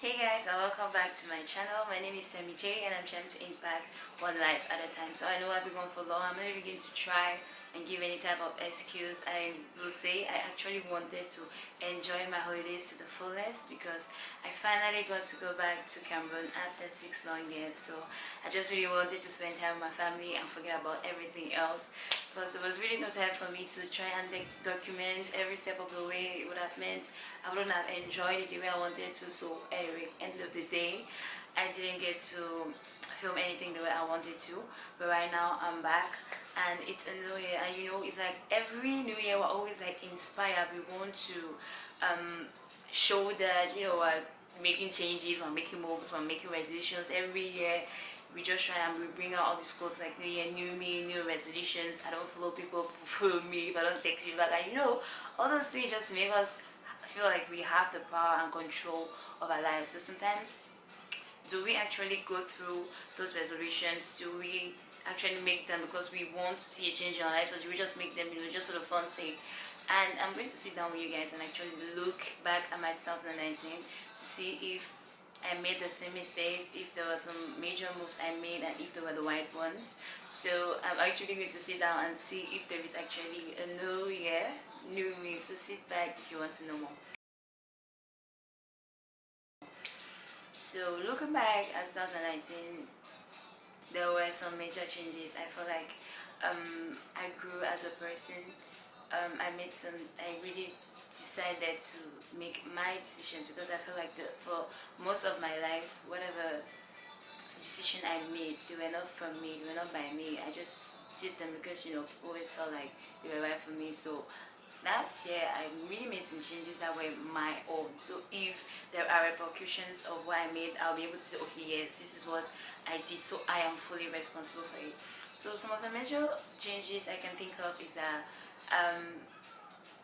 Hey guys and welcome back to my channel. My name is Sammy J and I'm trying to impact one life at a time. So I know I've been going for long. I'm not even going to try and give any type of excuse. I will say I actually wanted to enjoy my holidays to the fullest because I finally got to go back to Cameroon after six long years. So I just really wanted to spend time with my family and forget about everything else. Plus there was really no time for me to try and document every step of the way. It would have meant I wouldn't have enjoyed it the way I wanted to. So anyway end of the day I didn't get to film anything the way I wanted to but right now I'm back and it's a new year and you know it's like every new year we're always like inspired. We want to um, show that you know we're making changes we're making moves we're making resolutions. Every year we just try and we bring out all these quotes like new year new me new resolutions. I don't follow people follow me if i don't text you back. And you know all those things just make us feel like we have the power and control of our lives. But sometimes do we actually go through those resolutions? Do we actually make them because we want to see a change in our lives or we just make them you know just sort of fun sake. And i'm going to sit down with you guys and actually look back at my 2019 to see if I made the same mistakes, if there were some major moves I made and if they were the right ones. So I'm actually going to sit down and see if there is actually a new year new me. So sit back if you want to know more. So looking back at 2019 some major changes. I feel like um, i grew as a person. Um, i made some i really decided to make my decisions because i feel like the, for most of my life whatever decision i made they were not from me they were not by me. I just did them because you know always felt like they were right for me. So last year I really made some changes that were my own. So if there are repercussions of what I made I'll be able to say okay yes this is what I did so I am fully responsible for it. So some of the major changes I can think of is that um,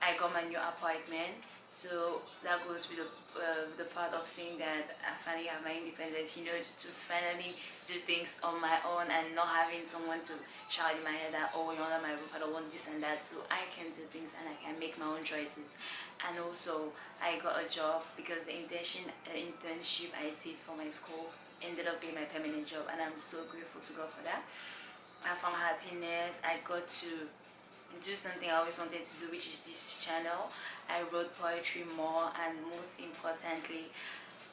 I got my new apartment so that goes with the, uh, the part of saying that I finally have my independence you know to finally do things on my own and not having someone to shout in my head that oh you're under my roof I don't want this and that. So I can do things and I can make my own choices. And also I got a job because the internship, uh, internship I did for my school ended up being my permanent job and I'm so grateful to God for that. I found happiness. I got to do something I always wanted to do which is this channel I wrote poetry more and most importantly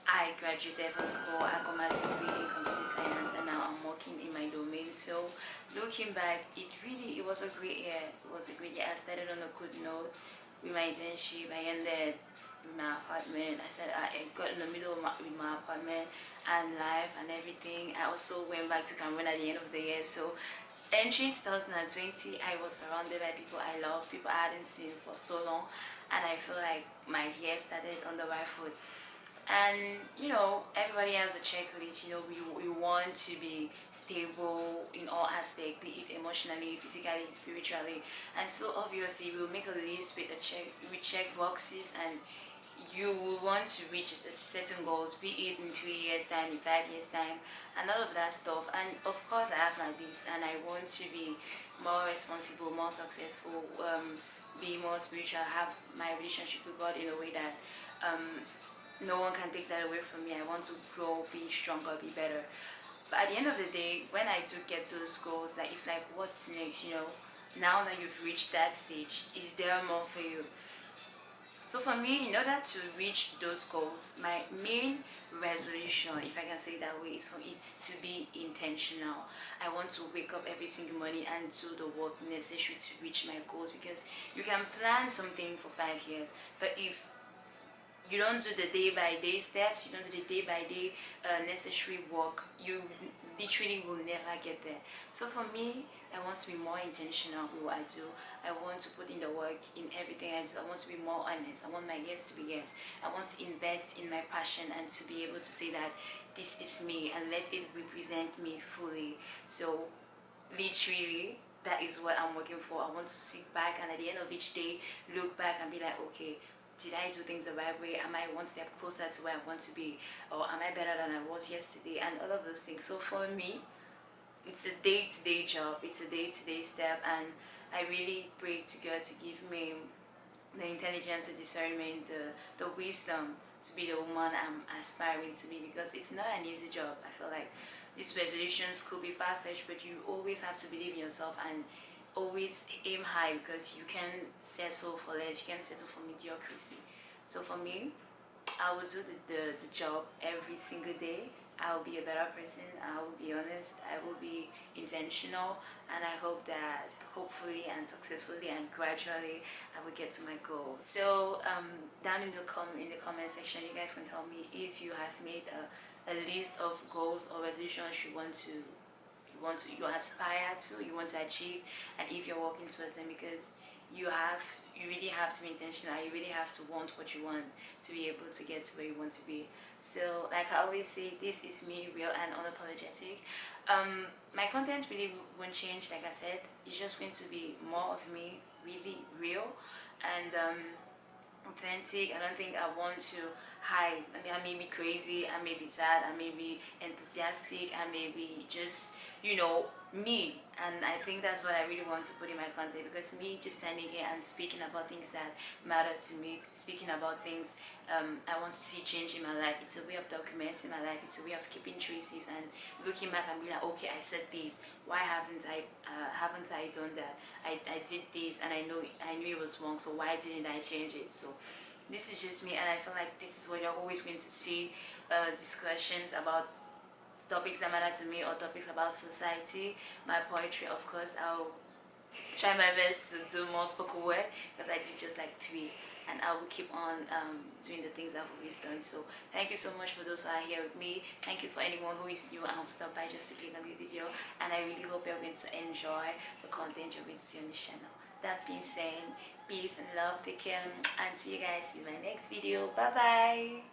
I graduated from school, I got my degree in computer science and now I'm working in my domain. So looking back, it really, it was a great year. It was a great year. I started on a good note with my internship. I ended with my apartment. I said I got in the middle of my, with my apartment and life and everything. I also went back to Cameroon at the end of the year. So entry 2020 I was surrounded by people I love people I hadn't seen for so long and I feel like my year started on the right foot. And you know everybody has a checklist you know we, we want to be stable in all aspects be it emotionally physically spiritually. And so obviously we'll make a list with a check we check boxes and you will want to reach certain goals be it in three years time in five years time and all of that stuff. And of course i have my list and i want to be more responsible more successful um, be more spiritual have my relationship with god in a way that um, no one can take that away from me. I want to grow be stronger be better. But at the end of the day when i do get those goals like it's like what's next you know? Now that you've reached that stage is there more for you so for me in order to reach those goals my main resolution if i can say that way is for it to be intentional. I want to wake up every single morning and do the work necessary to reach my goals because you can plan something for five years but if you don't do the day by day steps you don't do the day by day uh, necessary work. You literally will never get there. So for me i want to be more intentional with what i do. I want to put in the work in everything i do. I want to be more honest. I want my yes to be yes. I want to invest in my passion and to be able to say that this is me and let it represent me fully. So literally that is what i'm working for. I want to sit back and at the end of each day look back and be like okay did I do things the right way? Am I one step closer to where I want to be? Or am I better than I was yesterday? And all of those things. So for me, it's a day-to-day -day job. It's a day-to-day -day step. And I really pray to God to give me the intelligence, the discernment, the, the wisdom to be the woman I'm aspiring to be because it's not an easy job. I feel like these resolutions could be far-fetched but you always have to believe in yourself and always aim high because you can settle for less, you can settle for mediocrity. So for me, I will do the, the, the job every single day I will be a better person, I will be honest, I will be intentional and I hope that hopefully and successfully and gradually I will get to my goals. So um, down in the, com in the comment section you guys can tell me if you have made a, a list of goals or resolutions you want to want to you aspire to, you want to achieve and if you're working towards them because you have you really have to be intentional you really have to want what you want to be able to get to where you want to be. So like i always say this is me real and unapologetic. Um my content really won't change like i said. It's just going to be more of me really real and um authentic. I don't think i want to hide. I mean i may be crazy i may be sad i may be enthusiastic i may be just you know me and I think that's what I really want to put in my content because me just standing here and speaking about things that matter to me speaking about things um, I want to see change in my life. It's a way of documenting my life. It's a way of keeping traces and looking back and being like okay I said this. Why haven't I uh, haven't I done that? I, I did this and I know I knew it was wrong so why didn't I change it? So this is just me and I feel like this is what you're always going to see uh, discussions about topics that matter to me or topics about society my poetry of course i'll try my best to do more spoken word because i did just like three and I will keep on um, doing the things I've always done. So thank you so much for those who are here with me. Thank you for anyone who is new and who stopped by just to click on this video. And I really hope you're going to enjoy the content you're going to see on this channel. That being said, peace and love, take care and see you guys in my next video. Bye bye.